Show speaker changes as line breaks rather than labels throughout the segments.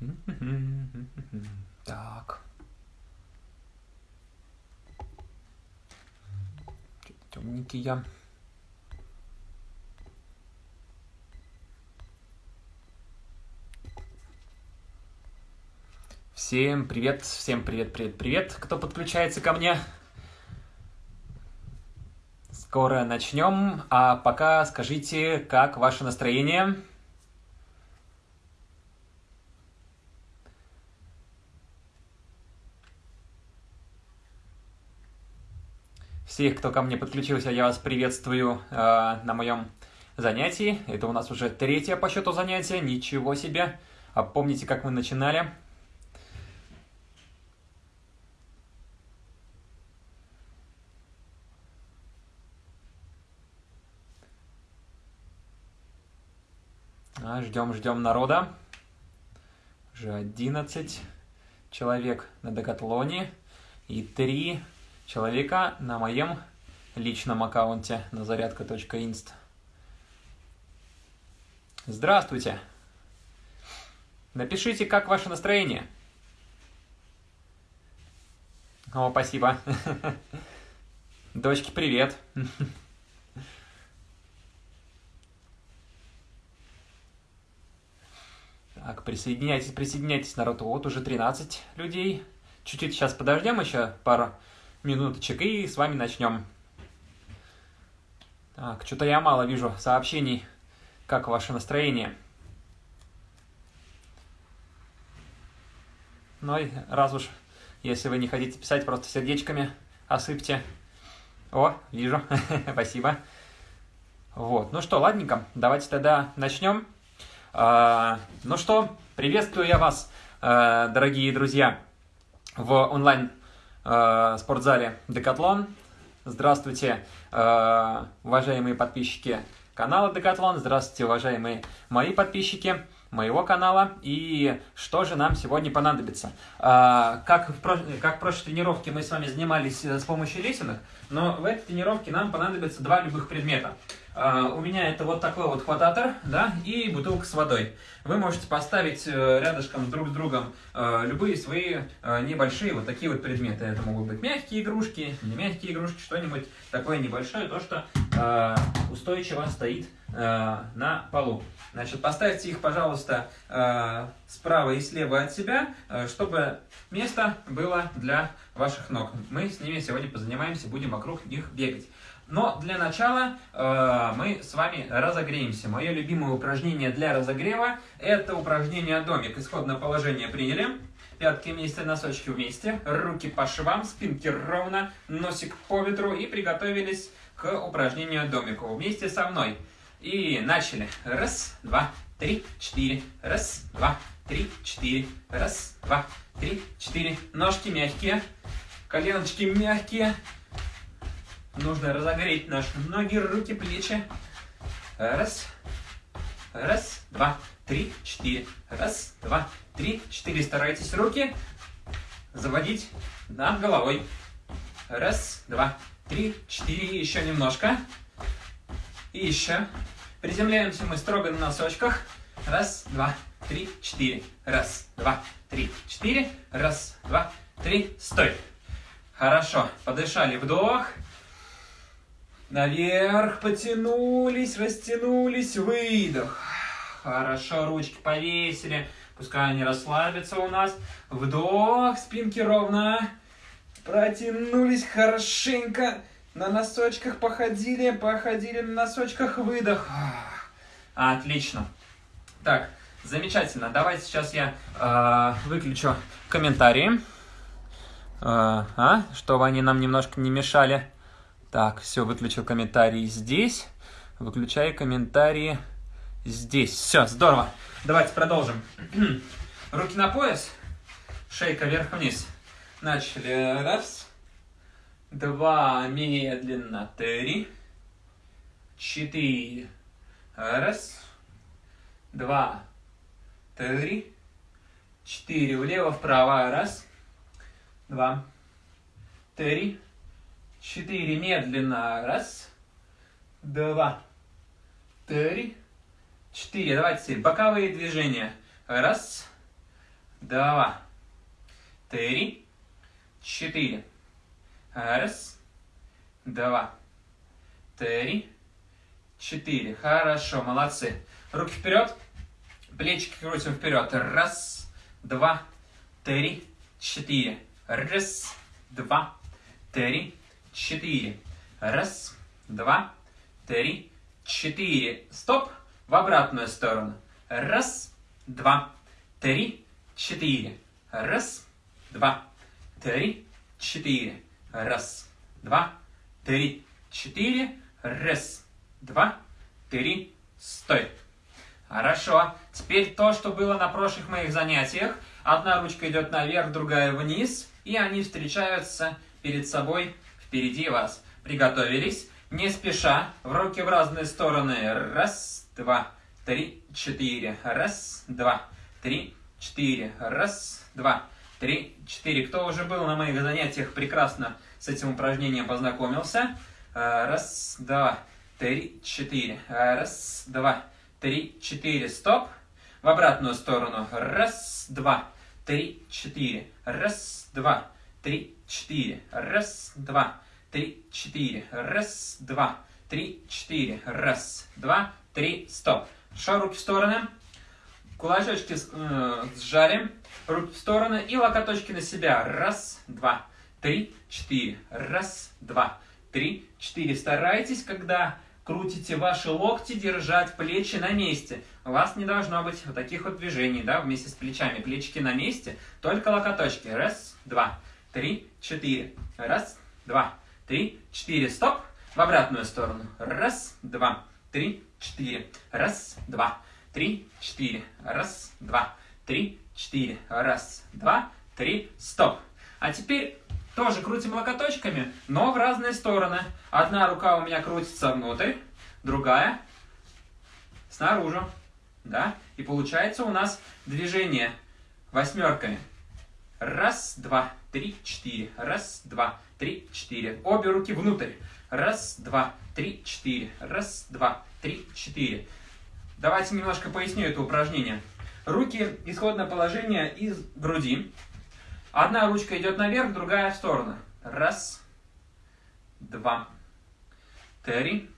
Так. Темненький я. Всем привет, всем привет, привет, привет, кто подключается ко мне. Скоро начнем, а пока скажите, как ваше настроение? Всех, кто ко мне подключился, я вас приветствую э, на моем занятии. Это у нас уже третье по счету занятие, ничего себе. А помните, как мы начинали? А, ждем, ждем народа. Уже 11 человек на Декатлоне и 3 человека на моем личном аккаунте на зарядка.инст. Здравствуйте! Напишите, как ваше настроение. О, спасибо. Дочки, привет. Так, присоединяйтесь, присоединяйтесь, народ. Вот уже 13 людей. Чуть-чуть сейчас подождем еще пару минуточек и с вами начнем. Так, что-то я мало вижу сообщений. Как ваше настроение? Ну и раз уж, если вы не хотите писать, просто сердечками осыпьте. О, вижу, спасибо. Вот, ну что, ладненько, давайте тогда начнем. А, ну что, приветствую я вас, а, дорогие друзья, в онлайн э, спортзале Декатлон. Здравствуйте, э, уважаемые подписчики канала Декатлон. Здравствуйте, уважаемые мои подписчики моего канала. И что же нам сегодня понадобится? А, как, в, как в прошлой тренировке мы с вами занимались э, с помощью лесенок, но в этой тренировке нам понадобится два любых предмета. Uh, у меня это вот такой вот хвататор, да, и бутылка с водой. Вы можете поставить uh, рядышком друг с другом uh, любые свои небольшие вот такие вот предметы. Это могут быть мягкие игрушки, не мягкие игрушки, что-нибудь такое небольшое, то, что устойчиво стоит на полу. Значит, поставьте их, пожалуйста, справа и слева от себя, чтобы место было для ваших ног. Мы с ними сегодня позанимаемся, будем вокруг них бегать. Но для начала э, мы с вами разогреемся. Мое любимое упражнение для разогрева – это упражнение домик. Исходное положение приняли. Пятки вместе, носочки вместе, руки по швам, спинки ровно, носик по ветру и приготовились к упражнению домику вместе со мной. И начали. Раз, два, три, четыре. Раз, два, три, четыре. Раз, два, три, четыре. Ножки мягкие, коленочки мягкие. Нужно разогреть наши ноги, руки, плечи. Раз, раз, два, три, четыре. Раз, два, три, четыре. Старайтесь руки заводить над головой. Раз, два, три, четыре. Еще немножко. И еще. Приземляемся мы строго на носочках. Раз, два, три, четыре. Раз, два, три, четыре. Раз, два, три. Стой. Хорошо. Подышали. Вдох. Наверх потянулись, растянулись, выдох. Хорошо, ручки повесили. Пускай они расслабятся у нас. Вдох, спинки ровно. Протянулись хорошенько. На носочках походили, походили на носочках, выдох. Отлично. Так, замечательно. Давайте сейчас я э, выключу комментарии, э, а, чтобы они нам немножко не мешали. Так, все, выключил комментарии здесь. Выключаю комментарии здесь. Все, здорово. Давайте продолжим. Руки на пояс. Шейка вверх-вниз. Начали. Раз. Два. Медленно. Три. Четыре. Раз. Два. Три. Четыре. Влево-вправо. Раз. Два. Три четыре, медленно, раз, два, три, четыре. Давайте боковые движения. Раз, два, три, четыре. Раз, два, три, четыре. Хорошо, молодцы. Руки вперед, плечики крутим вперед. Раз, два, три, четыре. Раз, два, три, четыре. Раз, два, три, четыре. Стоп. В обратную сторону. Раз, два, три, четыре. Раз, два, три, четыре. Раз, два, три, четыре. Раз, два, три, стой. Хорошо. Теперь то, что было на прошлых моих занятиях. Одна ручка идет наверх, другая вниз. И они встречаются перед собой впереди вас. Приготовились. Не спеша. В руки в разные стороны. Раз, два, три, четыре. Раз, два, три, четыре. Раз, два, три, четыре. Кто уже был на моих занятиях, прекрасно с этим упражнением познакомился. Раз, два, три, четыре. Раз, два, три, четыре. Стоп. В обратную сторону. Раз, два, три, четыре. Раз, два, три, четыре. Раз, два, три, четыре. Раз, два, три, четыре. Раз, два, три, стоп. Хорошо, руки в стороны. Кулачочки э, сжали. Руки в стороны и локоточки на себя. Раз, два, три, четыре. Раз, два, три, четыре. Старайтесь, когда крутите ваши локти, держать плечи на месте. У вас не должно быть вот таких вот движений, да, вместе с плечами. Плечики на месте, только локоточки. Раз, два, три, четыре. Раз, два, три, четыре. Стоп. В обратную сторону. Раз, два, три, четыре. Раз, два, три, четыре. Раз, два, три, четыре. Раз, два, три. Стоп. А теперь тоже крутим локоточками, но в разные стороны. Одна рука у меня крутится внутрь, другая снаружи. Да? И получается у нас движение восьмерками. Раз, два, три, четыре. Раз, два, три, четыре. Обе руки внутрь. Раз, два, три, четыре. Раз, два, три, четыре. Давайте немножко поясню это упражнение. Руки, исходное положение из груди. Одна ручка идет наверх, другая в сторону. Раз, два, три,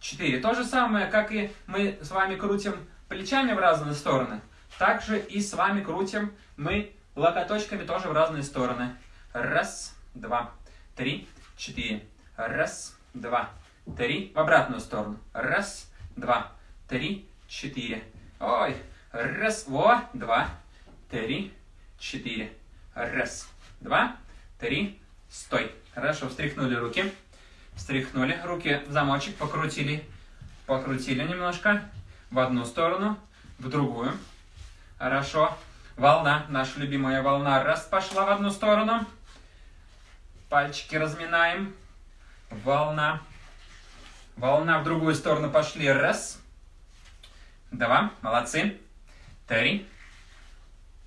четыре. То же самое, как и мы с вами крутим плечами в разные стороны. Также и с вами крутим мы локоточками тоже в разные стороны. Раз, два, три, четыре. Раз, два, три. В обратную сторону. Раз, два, три, четыре. Ой. Раз, во, два, три, четыре. Раз, два, три, стой. Хорошо, встряхнули руки. Встряхнули. Руки в замочек покрутили. Покрутили немножко. В одну сторону, в другую. Хорошо. Волна, наша любимая волна. Раз, пошла в одну сторону. Пальчики разминаем. Волна. Волна в другую сторону пошли. Раз. Два. Молодцы. Три.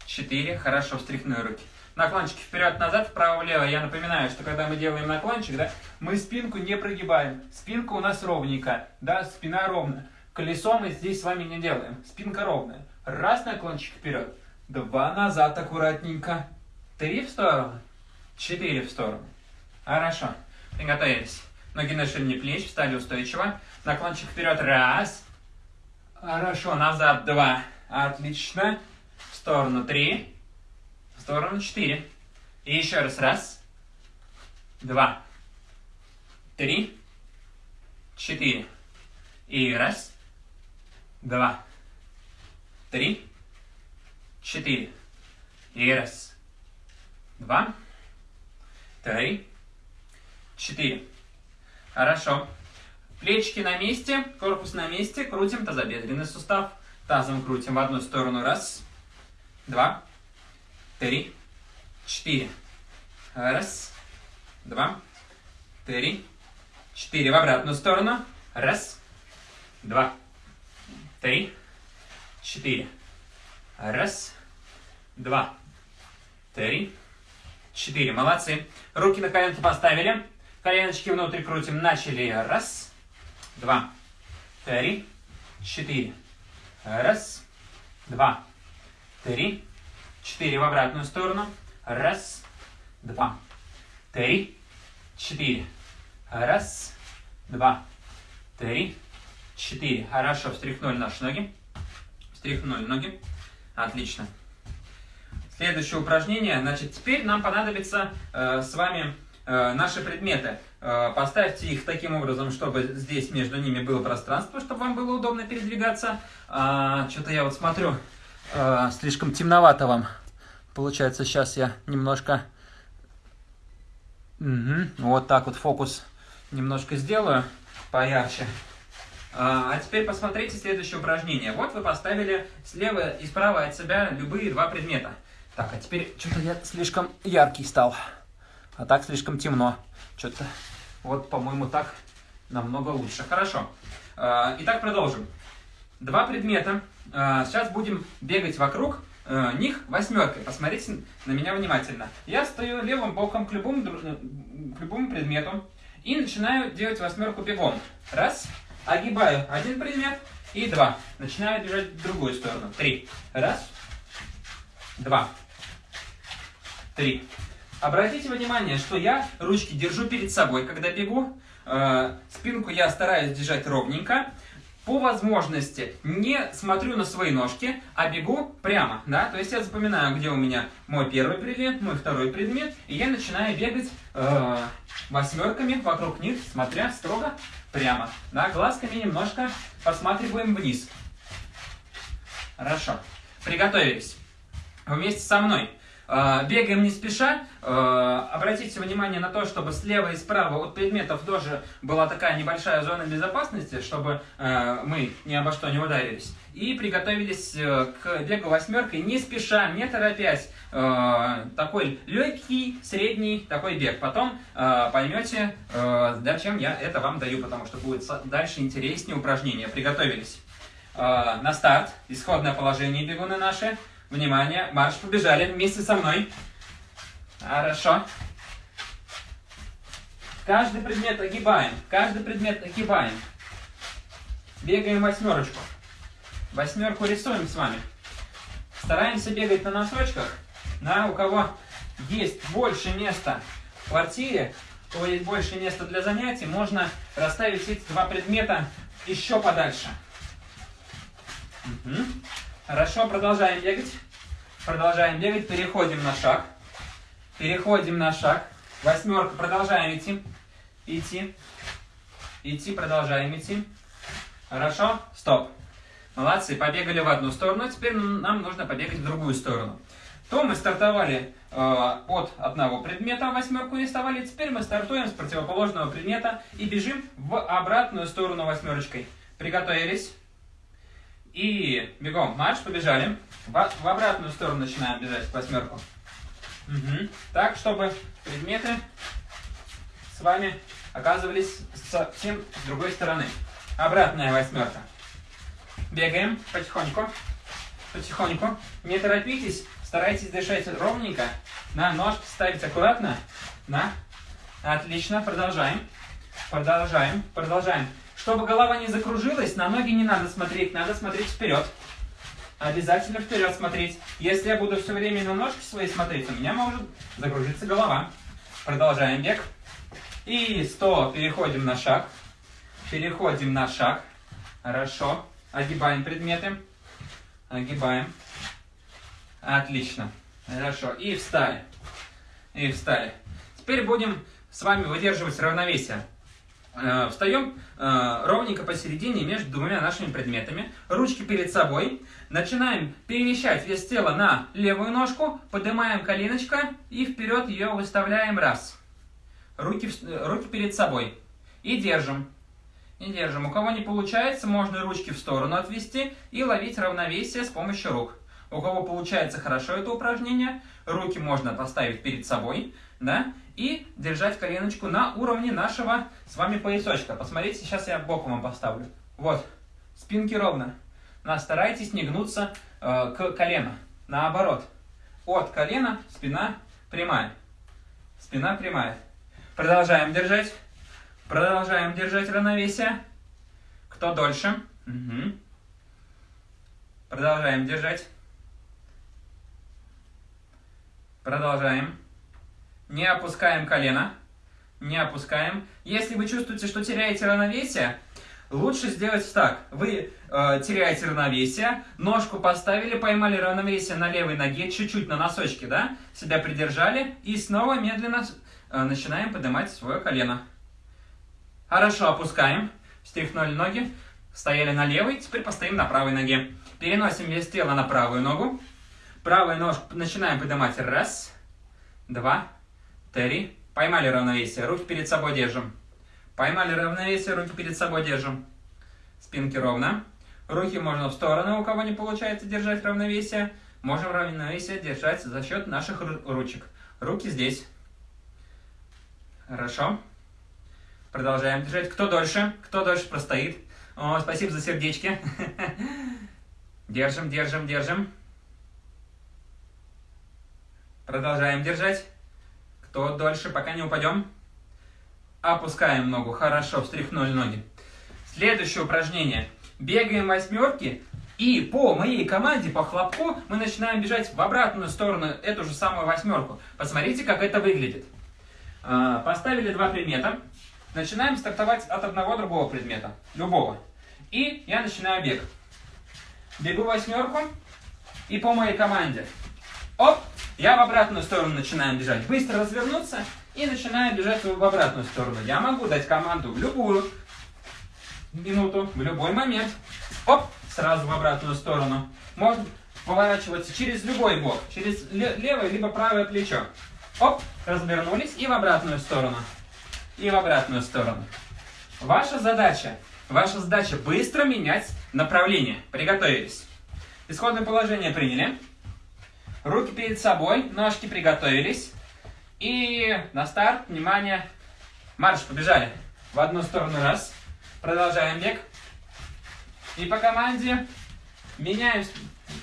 Четыре. Хорошо, встряхнули руки. Наклончики вперед-назад, вправо-влево. Я напоминаю, что когда мы делаем наклончик, да, мы спинку не прогибаем. Спинка у нас ровненькая, да, спина ровная. Колесо мы здесь с вами не делаем. Спинка ровная. Раз наклончик вперед. Два назад аккуратненько. Три в сторону. Четыре в сторону. Хорошо. Приготовились. Ноги на ширине плеч, встали устойчиво. Наклончик вперед. Раз. Хорошо. Назад. Два. Отлично. В сторону. Три. В сторону. Четыре. И еще раз. Раз. Два. Три. Четыре. И раз. Два. Три четыре. И раз, два, три, четыре. Хорошо. Плечики на месте, корпус на месте, крутим тазобедренный сустав. Тазом крутим в одну сторону. Раз, два, три, четыре. Раз, два, три, четыре. В обратную сторону. Раз, два, три, четыре. Раз, два, три, четыре. Молодцы. Руки на коленки поставили. Коленочки внутрь крутим. Начали. Раз, два, три, четыре. Раз, два, три, четыре в обратную сторону. Раз, два, три, четыре. Раз, два, три, четыре. Хорошо, встряхнули наши ноги. Встряхнули ноги. Отлично. Следующее упражнение. Значит, теперь нам понадобится э, с вами э, наши предметы. Э, поставьте их таким образом, чтобы здесь между ними было пространство, чтобы вам было удобно передвигаться. А, Что-то я вот смотрю, э, слишком темновато вам. Получается, сейчас я немножко... Угу. Вот так вот фокус немножко сделаю поярче. А, а теперь посмотрите следующее упражнение. Вот вы поставили слева и справа от себя любые два предмета. Так, а теперь что-то я слишком яркий стал. А так слишком темно. Что-то вот, по-моему, так намного лучше. Хорошо. А, итак, продолжим. Два предмета. А, сейчас будем бегать вокруг а, них восьмеркой. Посмотрите на меня внимательно. Я стою левым боком к любому, к любому предмету и начинаю делать восьмерку бегом. Раз. Огибаю один предмет и два. Начинаю бежать в другую сторону. Три. Раз. Два. Три. Обратите внимание, что я ручки держу перед собой, когда бегу. Э, спинку я стараюсь держать ровненько. По возможности не смотрю на свои ножки, а бегу прямо. Да? То есть я запоминаю, где у меня мой первый предмет, мой второй предмет. И я начинаю бегать э, восьмерками вокруг них, смотря строго прямо. Да? Глазками немножко посматриваем вниз. Хорошо. Приготовились. Вместе со мной. Э, бегаем не спеша. Э, обратите внимание на то, чтобы слева и справа от предметов тоже была такая небольшая зона безопасности, чтобы э, мы ни обо что не ударились. И приготовились к бегу восьмеркой не спеша, не торопясь. Такой легкий, средний такой бег. Потом поймете, зачем я это вам даю, потому что будет дальше интереснее упражнение. Приготовились. На старт. Исходное положение бегуны наши. Внимание, марш, побежали вместе со мной. Хорошо. Каждый предмет огибаем, каждый предмет огибаем. Бегаем восьмерочку. Восьмерку рисуем с вами. Стараемся бегать на носочках. На, у кого есть больше места в квартире, у кого есть больше места для занятий, можно расставить эти два предмета еще подальше. Угу. Хорошо, продолжаем бегать. Продолжаем бегать, переходим на шаг. Переходим на шаг. Восьмерка, продолжаем идти. Идти. Идти, продолжаем идти. Хорошо, стоп. Молодцы, побегали в одну сторону, теперь нам нужно побегать в другую сторону. То мы стартовали э, от одного предмета, восьмерку рисовали, теперь мы стартуем с противоположного предмета и бежим в обратную сторону восьмерочкой. Приготовились. И бегом, марш, побежали. В, в обратную сторону начинаем бежать, в восьмерку. Угу. Так, чтобы предметы с вами оказывались совсем с другой стороны. Обратная восьмерка. Бегаем потихоньку. Потихоньку. Не торопитесь, старайтесь дышать ровненько. На ножки ставить аккуратно. На. Отлично, продолжаем. Продолжаем, продолжаем. Чтобы голова не закружилась, на ноги не надо смотреть, надо смотреть вперед. Обязательно вперед смотреть. Если я буду все время на ножки свои смотреть, у меня может закружиться голова. Продолжаем бег. И 100. Переходим на шаг. Переходим на шаг. Хорошо. Огибаем предметы. Огибаем. Отлично. Хорошо. И встали. И встали. Теперь будем с вами выдерживать равновесие. Э, встаем э, ровненько посередине между двумя нашими предметами, ручки перед собой, начинаем перемещать вес тела на левую ножку, поднимаем коленочка и вперед ее выставляем раз. Руки, руки перед собой. И держим. И держим. У кого не получается, можно ручки в сторону отвести и ловить равновесие с помощью рук. У кого получается хорошо это упражнение, руки можно поставить перед собой, да, и держать коленочку на уровне нашего с вами поясочка. Посмотрите, сейчас я боком вам поставлю. Вот, спинки ровно. Но старайтесь не гнуться э, к колену. Наоборот, от колена спина прямая. Спина прямая. Продолжаем держать. Продолжаем держать равновесие. Кто дольше? Угу. Продолжаем держать. Продолжаем. Не опускаем колено. Не опускаем. Если вы чувствуете, что теряете равновесие, лучше сделать так. Вы э, теряете равновесие, ножку поставили, поймали равновесие на левой ноге, чуть-чуть на носочке, да? Себя придержали и снова медленно э, начинаем поднимать свое колено. Хорошо, опускаем. Встряхнули ноги. Стояли на левой, теперь постоим на правой ноге. Переносим вес тела на правую ногу. Правую ножку начинаем поднимать. Раз, два, три. Поймали равновесие. Руки перед собой держим. Поймали равновесие, руки перед собой держим. Спинки ровно. Руки можно в сторону, у кого не получается держать равновесие. Можем равновесие держать за счет наших ручек. Руки здесь. Хорошо. Продолжаем держать. Кто дольше? Кто дольше простоит? О, спасибо за сердечки. Держим, держим, держим. Продолжаем держать. Кто дольше, пока не упадем. Опускаем ногу. Хорошо, встряхнули ноги. Следующее упражнение. Бегаем восьмерки. И по моей команде, по хлопку, мы начинаем бежать в обратную сторону, эту же самую восьмерку. Посмотрите, как это выглядит. А, поставили два предмета. Начинаем стартовать от одного другого предмета. Любого. И я начинаю бег. Бегу восьмерку. И по моей команде. Оп! Я в обратную сторону начинаю бежать. Быстро развернуться и начинаю бежать в обратную сторону. Я могу дать команду в любую минуту, в любой момент. Оп! Сразу в обратную сторону. Можно поворачиваться через любой бок. Через левое либо правое плечо. Оп! Развернулись и в обратную сторону. И в обратную сторону. Ваша задача Ваша задача быстро менять направление. Приготовились. Исходное положение приняли. Руки перед собой, ножки приготовились. И на старт, внимание, марш, побежали. В одну сторону раз. Продолжаем бег. И по команде меняем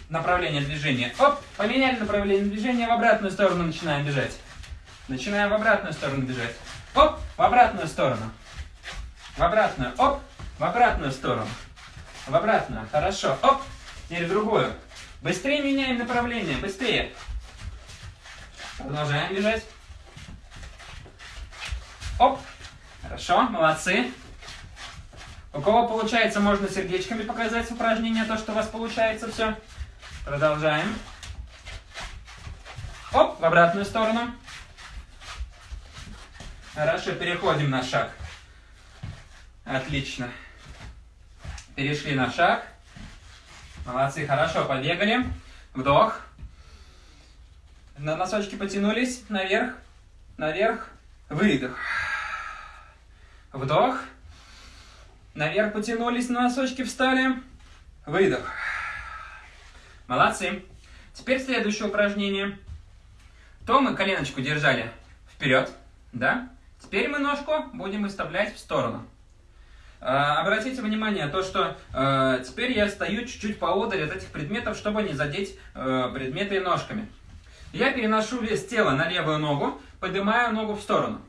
направление движения. Оп, поменяли направление движения, в обратную сторону начинаем бежать. Начинаем в обратную сторону бежать. Оп, в обратную сторону. В обратную. Оп, в обратную сторону. В обратную. Хорошо. Оп. Теперь в другую. Быстрее меняем направление. Быстрее. Продолжаем бежать. Оп. Хорошо. Молодцы. У кого получается, можно сердечками показать упражнение, то, что у вас получается все. Продолжаем. Оп, в обратную сторону. Хорошо, переходим на шаг. Отлично. Перешли на шаг. Молодцы, хорошо, побегали. Вдох. На носочки потянулись наверх, наверх, выдох. Вдох. Наверх потянулись, на носочки встали. Выдох. Молодцы. Теперь следующее упражнение. То мы коленочку держали вперед, да? Теперь мы ножку будем выставлять в сторону. А, обратите внимание, то, что э, теперь я стою чуть-чуть поодаль от этих предметов, чтобы не задеть э, предметы ножками. Я переношу вес тела на левую ногу, поднимаю ногу в сторону.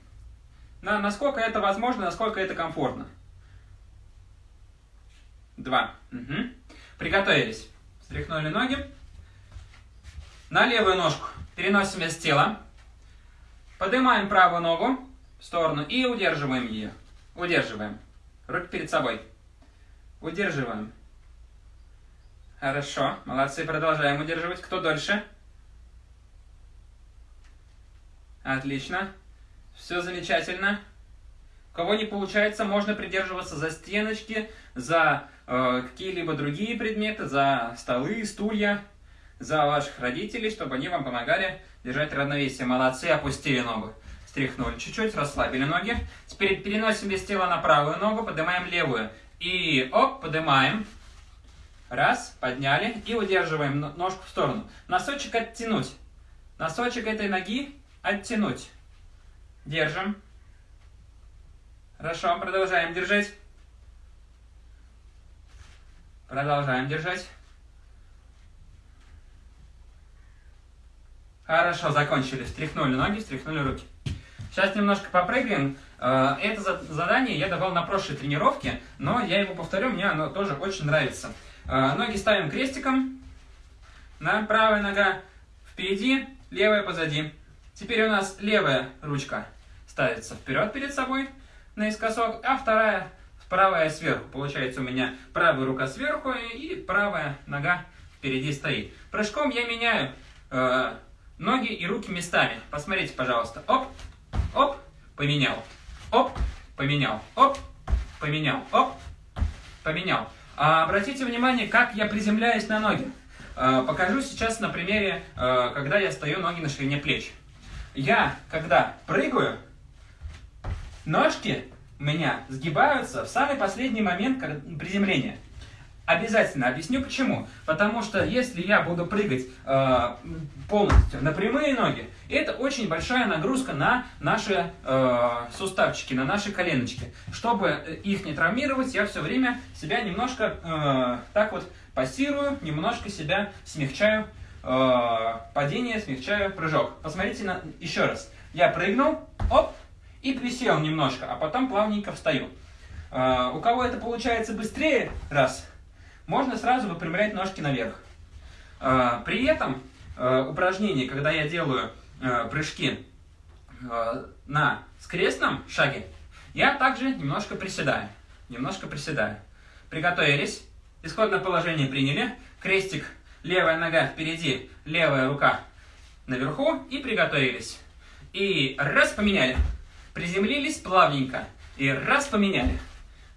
На, насколько это возможно, насколько это комфортно. Два. Угу. Приготовились. Встряхнули ноги. На левую ножку переносим вес тела. Поднимаем правую ногу в сторону и удерживаем ее. Удерживаем. Руки перед собой. Удерживаем. Хорошо. Молодцы. Продолжаем удерживать. Кто дольше? Отлично. Все замечательно. У кого не получается, можно придерживаться за стеночки, за э, какие-либо другие предметы, за столы, стулья, за ваших родителей, чтобы они вам помогали держать равновесие. Молодцы, опустили ногу. Стряхнули чуть-чуть, расслабили ноги. Теперь переносим вес тела на правую ногу, поднимаем левую. И оп, поднимаем. Раз, подняли. И удерживаем ножку в сторону. Носочек оттянуть. Носочек этой ноги оттянуть. Держим. Хорошо, продолжаем держать. Продолжаем держать. Хорошо, закончили. Встряхнули ноги, встряхнули руки. Сейчас немножко попрыгаем. Э, это задание я давал на прошлой тренировке, но я его повторю, мне оно тоже очень нравится. Э, ноги ставим крестиком, на правая нога впереди, левая позади. Теперь у нас левая ручка ставится вперед перед собой наискосок, а вторая правая сверху. Получается у меня правая рука сверху и правая нога впереди стоит. Прыжком я меняю э, ноги и руки местами. Посмотрите, пожалуйста. Оп, оп, поменял. Оп, поменял. Оп, поменял. Оп, поменял. А, обратите внимание, как я приземляюсь на ноги. А, покажу сейчас на примере, а, когда я стою ноги на ширине плеч. Я, когда прыгаю, ножки у меня сгибаются в самый последний момент приземления. Обязательно объясню почему. Потому что если я буду прыгать э, полностью на прямые ноги, это очень большая нагрузка на наши э, суставчики, на наши коленочки. Чтобы их не травмировать, я все время себя немножко э, так вот пассирую, немножко себя смягчаю э, падение, смягчаю прыжок. Посмотрите на, еще раз. Я прыгнул, оп, и присел немножко, а потом плавненько встаю. Э, у кого это получается быстрее, раз, можно сразу выпрямлять ножки наверх. Э, при этом э, упражнение, когда я делаю прыжки на скрестном шаге, я также немножко приседаю. Немножко приседаю. Приготовились. Исходное положение приняли. Крестик, левая нога впереди, левая рука наверху. И приготовились. И раз, поменяли. Приземлились плавненько. И раз поменяли.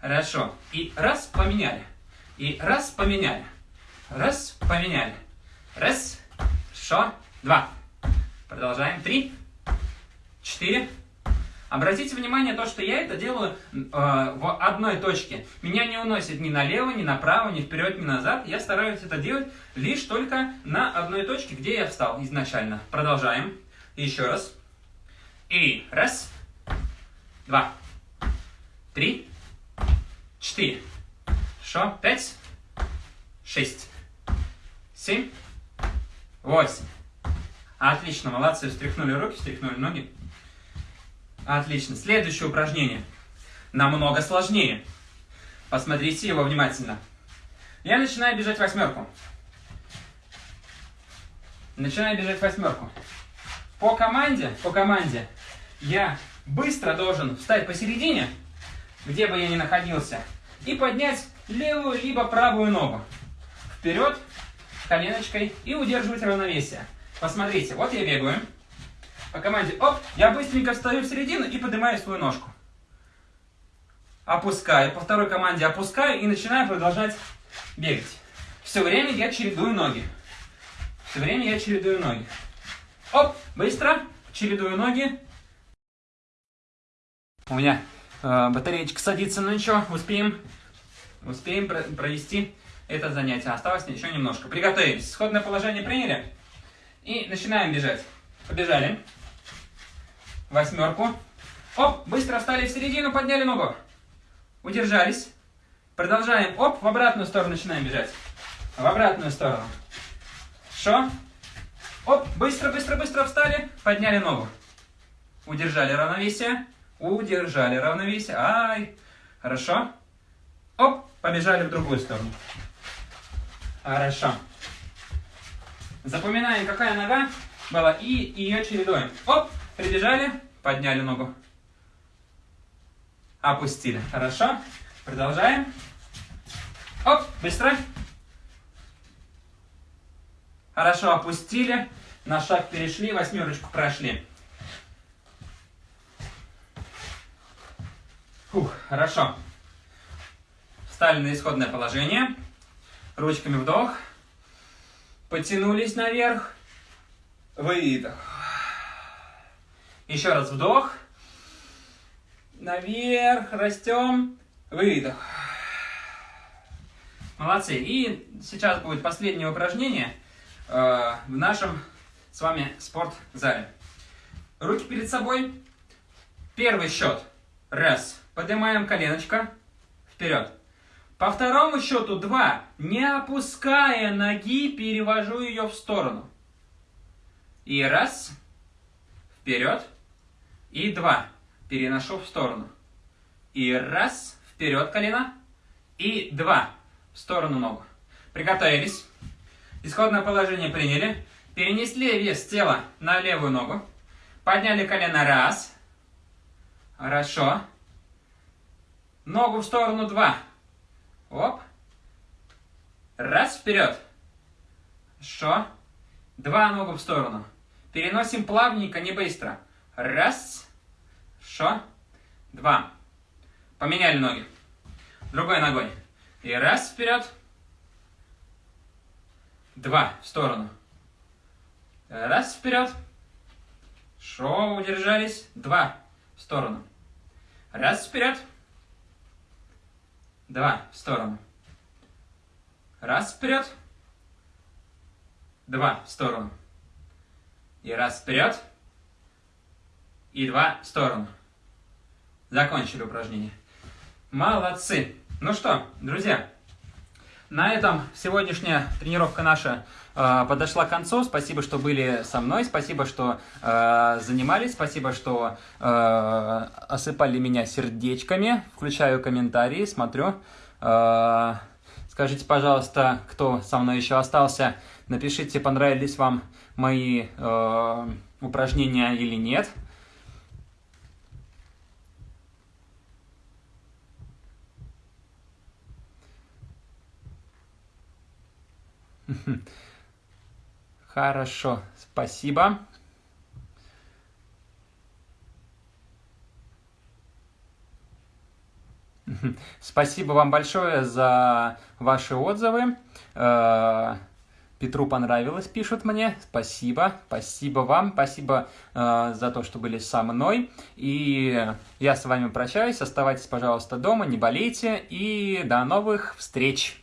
Хорошо. И раз поменяли. И раз поменяли. Раз поменяли. Раз. Хорошо. Два. Продолжаем. Три. Четыре. Обратите внимание, то, что я это делаю э, в одной точке. Меня не уносит ни налево, ни направо, ни вперед, ни назад. Я стараюсь это делать лишь только на одной точке, где я встал изначально. Продолжаем. Еще раз. И раз два, три, четыре. Хорошо. Пять, шесть, семь, восемь. Отлично, молодцы. Встряхнули руки, встряхнули ноги. Отлично. Следующее упражнение. Намного сложнее. Посмотрите его внимательно. Я начинаю бежать восьмерку. Начинаю бежать восьмерку. По команде, по команде я быстро должен встать посередине, где бы я ни находился, и поднять левую либо правую ногу вперед коленочкой и удерживать равновесие. Посмотрите, вот я бегаю. По команде оп, я быстренько встаю в середину и поднимаю свою ножку. Опускаю, по второй команде опускаю и начинаю продолжать бегать. Все время я чередую ноги. Все время я чередую ноги. Оп, быстро, чередую ноги, у меня э, батареечка садится, но ничего, успеем, успеем про провести это занятие. Осталось еще немножко. Приготовились. Сходное положение приняли. И начинаем бежать. Побежали. Восьмерку. Оп, быстро встали в середину, подняли ногу. Удержались. Продолжаем. Оп, в обратную сторону начинаем бежать. В обратную сторону. Хорошо. Оп, быстро, быстро, быстро встали, подняли ногу. Удержали равновесие. Удержали равновесие. Ай. Хорошо. Оп, побежали в другую сторону. Хорошо. Запоминаем, какая нога была, и ее чередуем. Оп, прибежали, подняли ногу. Опустили. Хорошо. Продолжаем. Оп, быстро. Хорошо, опустили. На шаг перешли, восьмерочку прошли. Фух, хорошо. Встали на исходное положение. Ручками вдох. Потянулись наверх. Выдох. Еще раз вдох. Наверх. Растем. Выдох. Молодцы. И сейчас будет последнее упражнение э, в нашем с вами спортзале. Руки перед собой. Первый счет. Раз. Поднимаем коленочко. Вперед. По второму счету 2. Не опуская ноги, перевожу ее в сторону. И раз. Вперед. И два. Переношу в сторону. И раз. Вперед колено. И два. В сторону ногу. Приготовились. Исходное положение приняли. Перенесли вес тела на левую ногу. Подняли колено. Раз. Хорошо. Ногу в сторону. Два. Оп. Раз, вперед. Хорошо. Два ногу в сторону. Переносим плавненько, не быстро. Раз. Хорошо. Два. Поменяли ноги. Другой ногой. И раз вперед. Два в сторону. Раз вперед. Шо, удержались. Два в сторону. Раз вперед. Два в сторону. Раз вперед. Два в сторону. И раз вперед. И два в сторону. Закончили упражнение. Молодцы. Ну что, друзья, на этом сегодняшняя тренировка наша э, подошла к концу. Спасибо, что были со мной. Спасибо, что э, занимались. Спасибо, что э, осыпали меня сердечками. Включаю комментарии, смотрю. Э, скажите, пожалуйста, кто со мной еще остался. Напишите, понравились вам мои э, упражнения или нет. Хорошо, спасибо. Спасибо вам большое за ваши отзывы. Э, Петру понравилось, пишут мне. Спасибо, спасибо вам, спасибо э, за то, что были со мной. И я с вами прощаюсь. Оставайтесь, пожалуйста, дома, не болейте. И до новых встреч!